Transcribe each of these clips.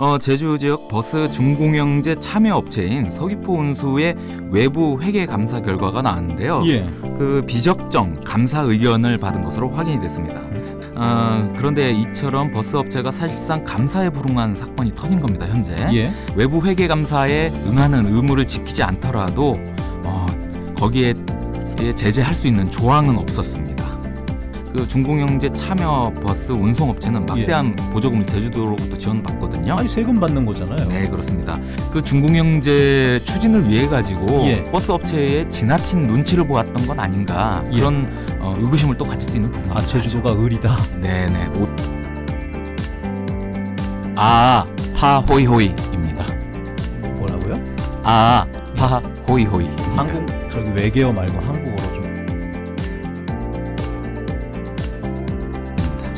어, 제주 지역 버스 준공영제 참여 업체인 서귀포 운수의 외부 회계 감사 결과가 나왔는데요. 예. 그 비적정 감사 의견을 받은 것으로 확인이 됐습니다. 어, 그런데 이처럼 버스 업체가 사실상 감사에 불응한 사건이 터진 겁니다. 현재 예. 외부 회계 감사에 응하는 의무를 지키지 않더라도 어, 거기에 제재할 수 있는 조항은 없었습니다. 그 준공영제 참여 버스 운송업체는 막대한 보조금을 제주도로부터 지원받거든요. 아니 세금 받는 거잖아요. 네 그렇습니다. 그 중공영제 추진을 위해 가지고 예. 버스 업체의 지나친 눈치를 보았던 건 아닌가 예. 그런 어, 의구심을 또 가질 수 있는 부분입니다. 아 제주도가 의리다. 네네. 오... 아, 파 호이호이입니다. 뭐라고요? 아, 파 호이호이. 한국 저기 외계어 말고 한국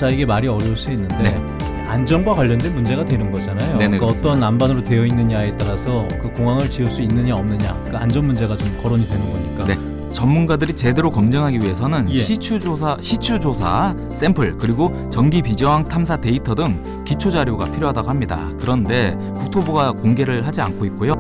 자 이게 말이 어려울 수 있는데 네. 안전과 관련된 문제가 되는 거잖아요. 네네, 그러니까 그렇습니다. 어떤 안반으로 되어 있느냐에 따라서 그 공항을 지을 수 있느냐 없느냐 그 안전 문제가 좀 거론이 되는 거니까. 네. 전문가들이 제대로 검증하기 위해서는 예. 시추 조사, 시추 조사 샘플 그리고 전기 비저항 탐사 데이터 등 기초 자료가 필요하다고 합니다. 그런데 국토부가 공개를 하지 않고 있고요.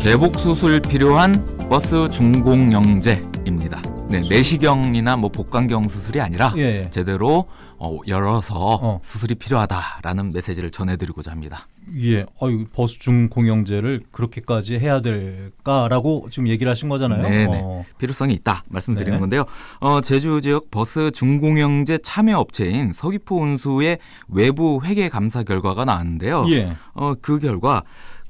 개복 수술 필요한 버스 중공영제입니다. 네, 내시경이나 뭐 복강경 수술이 아니라 예, 예. 제대로 어, 열어서 어. 수술이 필요하다라는 메시지를 전해드리고자 합니다. 예. 어유 버스 준 공영제를 그렇게까지 해야 될까라고 지금 얘기를 하신 거잖아요. 네네. 어. 필요성이 있다 말씀드리는 네. 건데요. 어, 제주 지역 버스 준공영제 참여 업체인 서귀포 운수의 외부 회계 감사 결과가 나왔는데요. 예. 어, 그 결과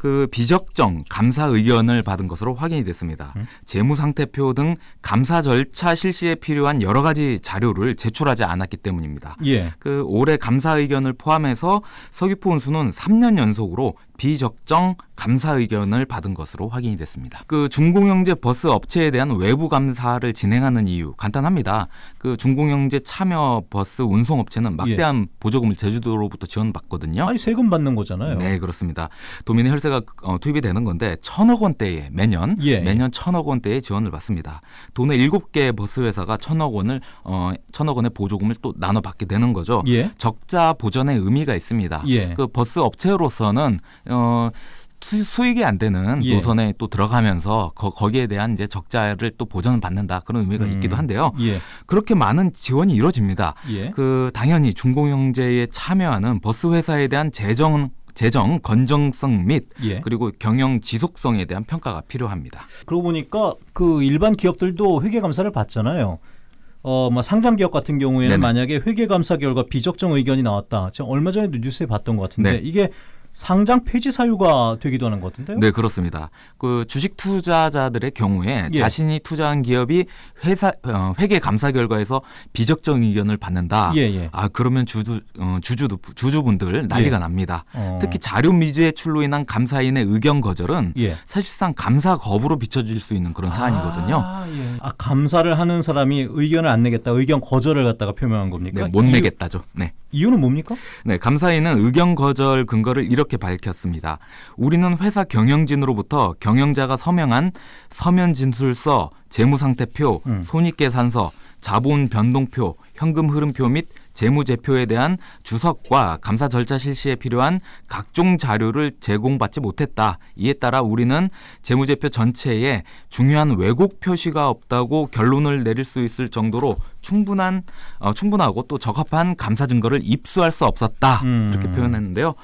그 비적정 감사 의견을 받은 것으로 확인이 됐습니다. 음. 재무상태표 등 감사 절차 실시에 필요한 여러 가지 자료를 제출하지 않았기 때문입니다. 예. 그 올해 감사 의견을 포함해서 서귀포 운수는 3년 연속으로 비적정 감사 의견을 받은 것으로 확인이 됐습니다. 그 준공영제 버스 업체에 대한 외부 감사를 진행하는 이유 간단합니다. 그 준공영제 참여 버스 운송 업체는 막대한 보조금을 제주도로부터 지원받거든요. 아니 세금 받는 거잖아요. 네, 그렇습니다. 도민의 혈세가 어, 투입이 되는 건데 천억 원대에 매년 예. 매년 천억 원대의 지원을 받습니다. 도내 일곱 개 버스 회사가 천억 원을 어, 천억 원의 보조금을 또 나눠 받게 되는 거죠. 예. 적자 보전의 의미가 있습니다. 예. 그 버스 업체로서는 어 수- 수익이 안 되는 예. 노선에 또 들어가면서 거, 거기에 대한 이제 적자를 또 보전을 받는다 그런 의미가 음. 있기도 한데요. 예. 그렇게 많은 지원이 이루어집니다. 예. 그 당연히 중공영제에 참여하는 버스 회사에 대한 재정 재정 건정성 및 예. 그리고 경영 지속성에 대한 평가가 필요합니다. 그러고 보니까 그 일반 기업들도 회계 감사를 받잖아요. 어, 뭐 상장 기업 같은 경우에는 네네. 만약에 회계 감사 결과 비적정 의견이 나왔다. 제가 얼마 전에도 뉴스에 봤던 것 같은데 네. 이게 상장 폐지 사유가 되기도 하는 것 같은데요. 네, 그렇습니다. 그 주식 투자자들의 경우에 예. 자신이 투자한 기업이 회사 어, 회계 감사 결과에서 비적정 의견을 받는다. 예, 예. 아 그러면 주주 어, 주주도 주주분들 난리가 예. 납니다. 어. 특히 자료 미제 출로 인한 감사인의 의견 거절은 예. 사실상 감사 거부로 비춰질 수 있는 그런 사안이거든요. 아, 예. 아, 감사를 하는 사람이 의견을 안 내겠다. 의견 거절을 갖다가 표명한 겁니까? 네, 못 이유- 내겠다죠. 네. 이유는 뭡니까? 네, 감사인은 의견 거절 근거를 이렇 게 밝혔습니다. 우리는 회사 경영진으로부터 경영자가 서명한 서면 진술서, 재무상태표, 음. 손익계산서, 자본 변동표, 현금 흐름표 및 재무제표에 대한 주석과 감사 절차 실시에 필요한 각종 자료를 제공받지 못했다. 이에 따라 우리는 재무제표 전체에 중요한 왜곡 표시가 없다고 결론을 내릴 수 있을 정도로 충분한 어, 충분하고 또 적합한 감사 증거를 입수할 수 없었다. 음. 이렇게 표현했는데요.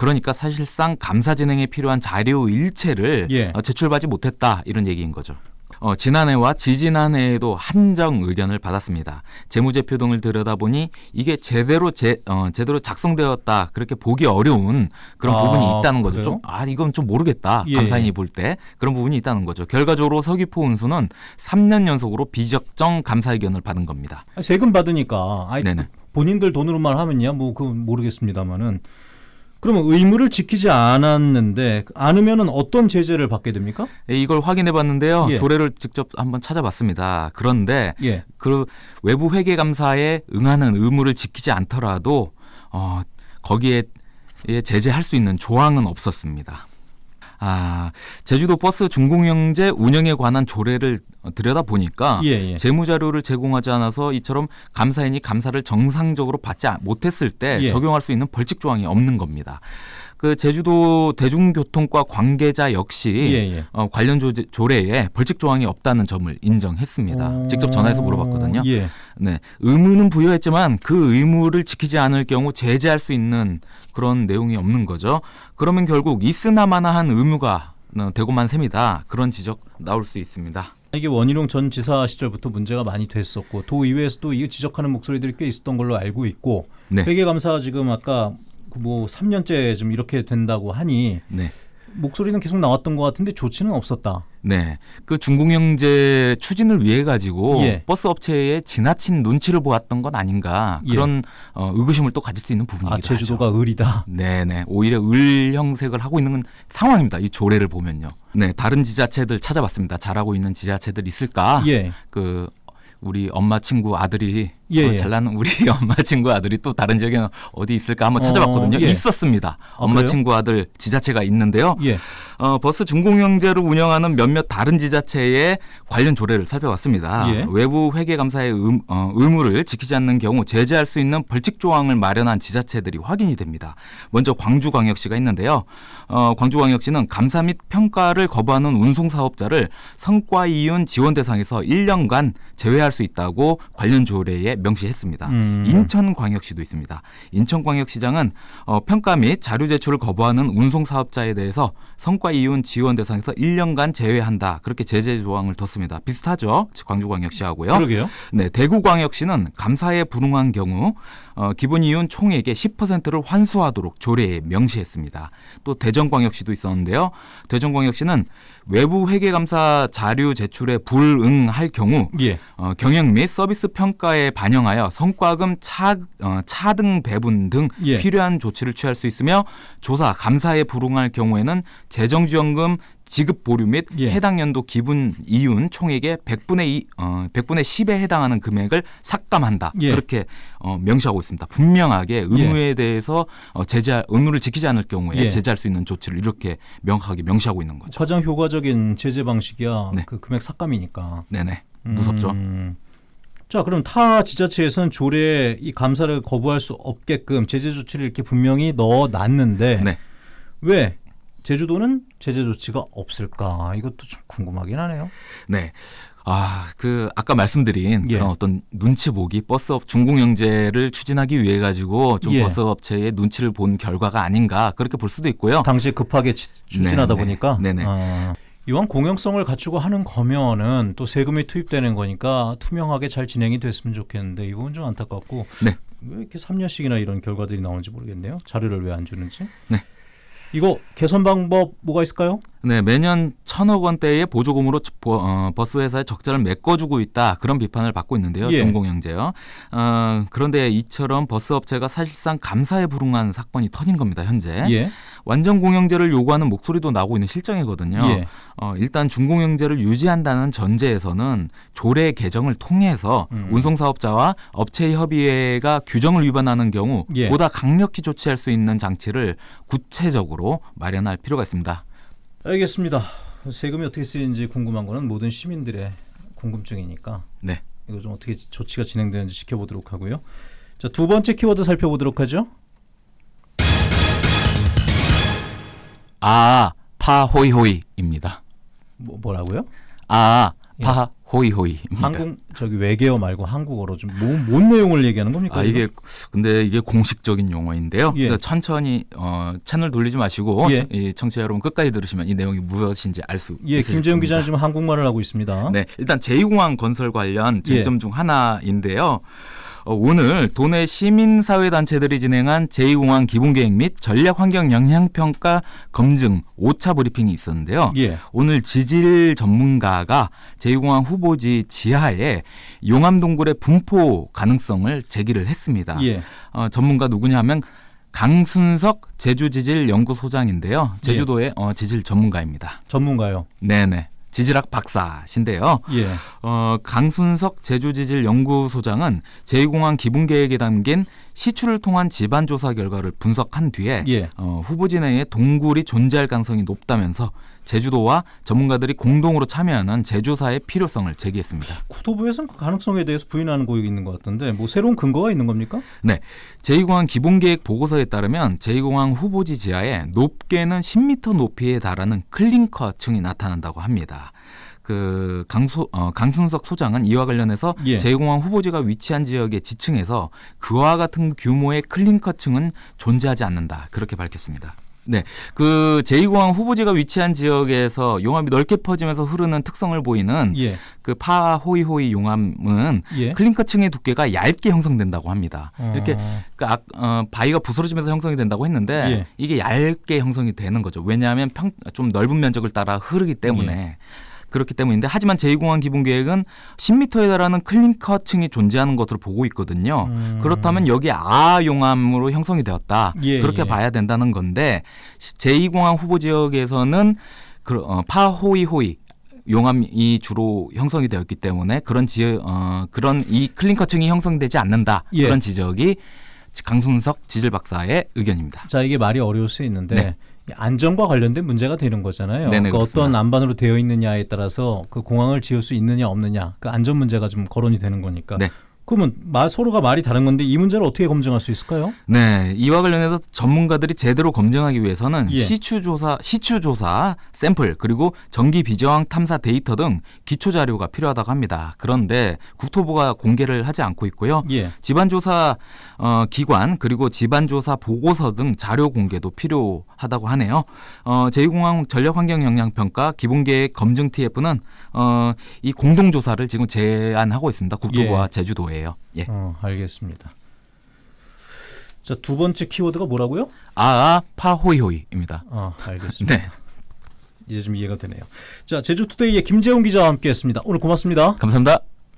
그러니까 사실상 감사 진행에 필요한 자료 일체를 예. 어, 제출받지 못했다 이런 얘기인 거죠. 어, 지난해와 지지난해에도 한정 의견을 받았습니다. 재무제표 등을 들여다보니 이게 제대로 제, 어, 제대로 작성되었다 그렇게 보기 어려운 그런 아, 부분이 있다는 거죠. 좀, 아 이건 좀 모르겠다. 예. 감사인이 볼 때 그런 부분이 있다는 거죠. 결과적으로 서귀포 운수는 3년 연속으로 비적정 감사 의견을 받은 겁니다. 아, 세금 받으니까 아이, 네네. 본인들 돈으로만 하면야 뭐그 모르겠습니다만은 그러면 의무를 지키지 않았는데 않으면은 어떤 제재를 받게 됩니까? 예, 이걸 확인해 봤는데요. 예. 조례를 직접 한번 찾아봤습니다. 그런데 예. 그 외부 회계 감사에 응하는 의무를 지키지 않더라도 어, 거기에 예, 제재할 수 있는 조항은 없었습니다. 아, 제주도 버스 준공영제 운영에 관한 조례를 들여다 보니까 예, 예. 재무 자료를 제공하지 않아서 이처럼 감사인이 감사를 정상적으로 받지 아- 못했을 때 예. 적용할 수 있는 벌칙 조항이 없는 겁니다. 그 제주도 대중교통과 관계자 역시 예, 예. 어, 관련 조, 조례에 벌칙 조항이 없다는 점을 인정했습니다. 어, 직접 전화해서 물어봤거든요. 예. 네, 의무는 부여했지만 그 의무를 지키지 않을 경우 제재할 수 있는 그런 내용이 없는 거죠. 그러면 결국 있으나마나한 의무가 어, 되고만 셉니다. 그런 지적 나올 수 있습니다. 이게 원희룡 전 지사 시절부터 문제가 많이 됐었고 도의회에서도 이거 지적하는 목소리들이 꽤 있었던 걸로 알고 있고 네, 회계감사가 지금 아까 그 뭐 3년째 좀 이렇게 된다고 하니 네. 목소리는 계속 나왔던 것 같은데 조치는 없었다. 네, 그 중공영제 추진을 위해 가지고 예. 버스 업체의 지나친 눈치를 보았던 건 아닌가 예. 그런 어, 의구심을 또 가질 수 있는 부분이기도 아 하죠. 제주도가 의리다. 네 네 오히려 을 형색을 하고 있는 상황입니다. 이 조례를 보면요. 네 다른 지자체들 찾아봤습니다. 잘하고 있는 지자체들 있을까? 예. 그 우리 엄마 친구 아들이 예, 어, 예. 잘나는 우리 엄마 친구 아들이 또 다른 지역에 어디 있을까 한번 어, 찾아봤거든요. 예. 있었습니다. 아, 엄마 그래요? 친구 아들 지자체가 있는데요. 예. 어, 버스 준공영제를 운영하는 몇몇 다른 지자체의 관련 조례를 살펴봤습니다. 예. 외부 회계 감사의 의, 어, 의무를 지키지 않는 경우 제재할 수 있는 벌칙 조항을 마련한 지자체들이 확인이 됩니다. 먼저 광주광역시가 있는데요. 어, 광주광역시는 감사 및 평가를 거부하는 운송사업자를 성과 이윤 지원 대상에서 1년간 제외할 수 있다고 관련 조례에 명시했습니다. 음. 인천광역시도 있습니다. 인천광역시장은 어, 평가 및 자료 제출을 거부하는 운송 사업자에 대해서 성과 이윤 지원 대상에서 1년간 제외한다. 그렇게 제재 조항을 뒀습니다. 비슷하죠? 광주광역시하고요. 그러게요. 네, 대구광역시는 감사에 불응한 경우 어, 기본 이윤 총액의 10%를 환수하도록 조례에 명시했습니다. 또 대전광역시도 있었는데요. 대전광역시는 외부 회계감사 자료 제출에 불응할 경우 예. 어, 경영 및 서비스 평가에 반영하여 성과금 차, 어, 차등 배분 등 예. 필요한 조치를 취할 수 있으며 조사 감사에 불응할 경우에는 재정지원금 지급 보류 및 예. 해당 연도 기분 이윤 총액의 100분의 2, 어, 100분의 10에 해당하는 금액을 삭감한다. 예. 그렇게 어, 명시하고 있습니다. 분명하게 의무에 대해서 어, 제재 의무를 지키지 않을 경우에 예. 제재할 수 있는 조치를 이렇게 명확하게 명시하고 있는 거죠. 가장 효과적인 제재 방식이야. 네. 그 금액 삭감이니까. 네네. 무섭죠. 음. 자, 그럼 타 지자체에서는 조례에 이 감사를 거부할 수 없게끔 제재 조치를 이렇게 분명히 넣어 놨는데 네. 왜 제주도는 제재 조치가 없을까? 이것도 좀 궁금하긴 하네요. 네. 아, 그 아까 말씀드린 예. 그런 어떤 눈치 보기 버스업 중공 영제를 추진하기 위해 가지고 좀 예. 버스 업체의 눈치를 본 결과가 아닌가 그렇게 볼 수도 있고요. 당시 급하게 치- 추진하다 네네. 보니까 네네. 아, 이왕 공영성을 갖추고 하는 거면은 또 세금이 투입되는 거니까 투명하게 잘 진행이 됐으면 좋겠는데 이 부분 좀 안타깝고 네. 왜 이렇게 3년씩이나 이런 결과들이 나오는지 모르겠네요. 자료를 왜 안 주는지. 네. 이거 개선 방법 뭐가 있을까요? 네, 매년 천억 원대의 보조금으로 버- 어, 버스 회사에 적자를 메꿔주고 있다 그런 비판을 받고 있는데요. 예. 준공영제요. 어, 그런데 이처럼 버스 업체가 사실상 감사에 불응한 사건이 터진 겁니다. 현재 예. 완전 공영제를 요구하는 목소리도 나오고 있는 실정이거든요. 예. 어, 일단 준공영제를 유지한다는 전제에서는 조례 개정을 통해서 음. 운송사업자와 업체 협의회가 규정을 위반하는 경우 예. 보다 강력히 조치할 수 있는 장치를 구체적으로 마련할 필요가 있습니다. 알겠습니다. 세금이 어떻게 쓰이는지 궁금한 거는 모든 시민들의 궁금증이니까 네. 이거 좀 어떻게 조치가 진행되는지 지켜보도록 하고요. 자, 두 번째 키워드 살펴보도록 하죠. 아, 파 호이호이입니다. 뭐, 뭐라고요? 아, 예. 파 호이호이 입니다. 한국 저기 외계어 말고 한국어로 좀뭔 내용을 얘기하는 겁니까? 아 이게 근데 이게 공식적인 용어인데요. 예. 그러니까 천천히 어, 채널 돌리지 마시고 예. 이 청취자 여러분 끝까지 들으시면 이 내용이 무엇인지 알수 예, 있을 김재훈 겁니다. 기자는 지금 한국말을 하고 있습니다. 네, 일단 제2공항 건설 관련 쟁점 예. 중 하나인데요. 어, 오늘 도내 시민사회단체들이 진행한 제2공항 기본계획 및 전략환경 영향평가 검증 5차 브리핑이 있었는데요. 예. 오늘 지질 전문가가 제2공항 후보지 지하에 용암동굴의 분포 가능성을 제기를 했습니다. 예. 어, 전문가 누구냐면 강순석 제주지질연구소장인데요. 제주도의 어, 지질 전문가입니다. 전문가요. 네네. 지질학 박사신데요. 예. 어, 강순석 제주지질연구소장은 제2공항 기본계획에 담긴 시추를 통한 집안 조사 결과를 분석한 뒤에 예. 어, 후보지 내에 동굴이 존재할 가능성이 높다면서 제주도와 전문가들이 공동으로 참여하는 재조사의 필요성을 제기했습니다. 국토부에서는 그 가능성에 대해서 부인하는 고역이 있는 것 같던데 뭐 새로운 근거가 있는 겁니까? 제2공항 기본계획 보고서에 따르면 제2공항 후보지 지하에 높게는 10m 높이에 달하는 클링커층이 나타난다고 합니다. 그 강수, 어, 강순석 소장은 이와 관련해서 예. 제2공항 후보지가 위치한 지역의 지층에서 그와 같은 규모의 클링커층은 존재하지 않는다 그렇게 밝혔습니다. 네, 그 제2공항 후보지가 위치한 지역에서 용암이 넓게 퍼지면서 흐르는 특성을 보이는 예. 그 파호이호이 용암은 예. 클링커층의 두께가 얇게 형성된다고 합니다. 이렇게 어, 그 악- 어, 바위가 부스러지면서 형성이 된다고 했는데 예. 이게 얇게 형성이 되는 거죠. 왜냐하면 평, 좀 넓은 면적을 따라 흐르기 때문에 예. 그렇기 때문인데 하지만 제2공항 기본계획은 10m에 달하는 클링커층이 존재하는 것으로 보고 있거든요. 음. 그렇다면 여기 아 용암으로 형성이 되었다. 예, 그렇게 예. 봐야 된다는 건데 제2공항 후보 지역에서는 그, 어, 파호이호이 용암이 주로 형성이 되었기 때문에 그런 지역 어, 그런 이 클링커층이 형성되지 않는다 예. 그런 지적이 강순석 지질 박사의 의견입니다. 자 이게 말이 어려울 수 있는데 네. 이 안전과 관련된 문제가 되는 거잖아요. 네네, 그러니까 어떤 그렇습니다. 안반으로 되어 있느냐에 따라서 그 공항을 지을 수 있느냐 없느냐 그 안전 문제가 좀 거론이 되는 거니까. 네. 그러면 마- 서로가 말이 다른 건데 이 문제를 어떻게 검증할 수 있을까요? 네, 이와 관련해서 전문가들이 제대로 검증하기 위해서는 예. 시추 조사, 시추 조사 샘플 그리고 전기 비저항 탐사 데이터 등 기초 자료가 필요하다고 합니다. 그런데 국토부가 공개를 하지 않고 있고요. 예. 집안 조사 어, 기관 그리고 집안 조사 보고서 등 자료 공개도 필요하다고 하네요. 어, 제2공항 전력환경영향평가 기본계획 검증 TF는 어, 이 공동조사를 지금 제안하고 있습니다. 국토부와 예. 제주도 예요. 예. 어, 알겠습니다. 자 두 번째 키워드가 뭐라고요? 아아 파호이호이입니다. 아 알겠습니다. 네, 이제 좀 이해가 되네요. 자 제주투데이의 김재훈 기자와 함께했습니다. 오늘 고맙습니다. 감사합니다.